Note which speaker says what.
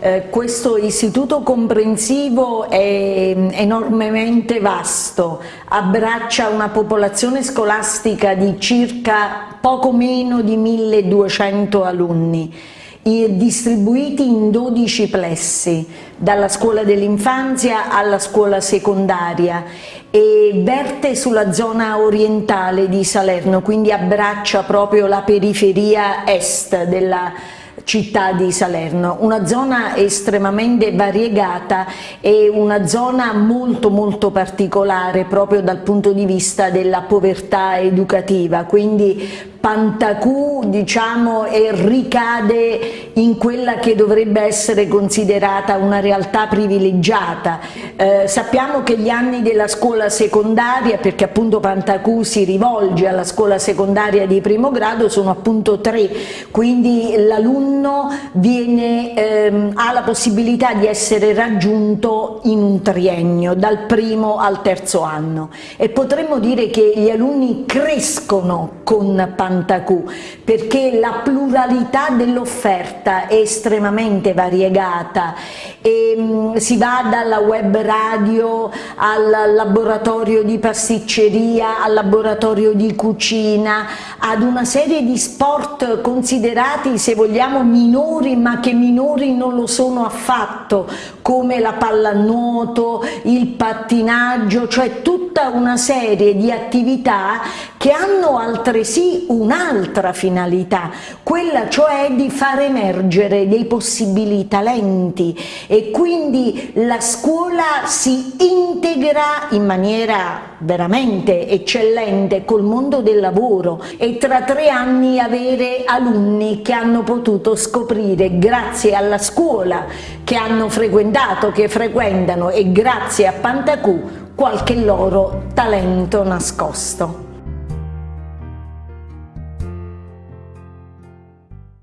Speaker 1: Eh, questo istituto comprensivo è enormemente vasto, abbraccia una popolazione scolastica di circa poco meno di 1200 alunni distribuiti in 12 plessi, dalla scuola dell'infanzia alla scuola secondaria e verte sulla zona orientale di Salerno, quindi abbraccia proprio la periferia est della città di Salerno, una zona estremamente variegata e una zona molto molto particolare proprio dal punto di vista della povertà educativa, quindi Pantacù diciamo, ricade in quella che dovrebbe essere considerata una realtà privilegiata. Eh, sappiamo che gli anni della scuola secondaria, perché appunto Pantacù si rivolge alla scuola secondaria di primo grado, sono appunto tre, quindi l'alunno ehm, ha la possibilità di essere raggiunto in un triennio, dal primo al terzo anno. E potremmo dire che gli alunni crescono con Pantacù perché la pluralità dell'offerta è estremamente variegata. E mh, mm, si va dalla web radio al laboratorio di pasticceria, al laboratorio di cucina, ad una serie di sport considerati se vogliamo minori ma che minori non lo sono affatto come la pallanuoto, il pattinaggio, cioè tutta una serie di attività che hanno altresì un'altra finalità, quella cioè di far emergere dei possibili talenti e quindi la scuola si integra in maniera veramente eccellente col mondo del lavoro e tra tre anni avere alunni che hanno potuto scoprire grazie alla scuola che hanno frequentato, che frequentano e grazie a Pantacù qualche loro talento nascosto.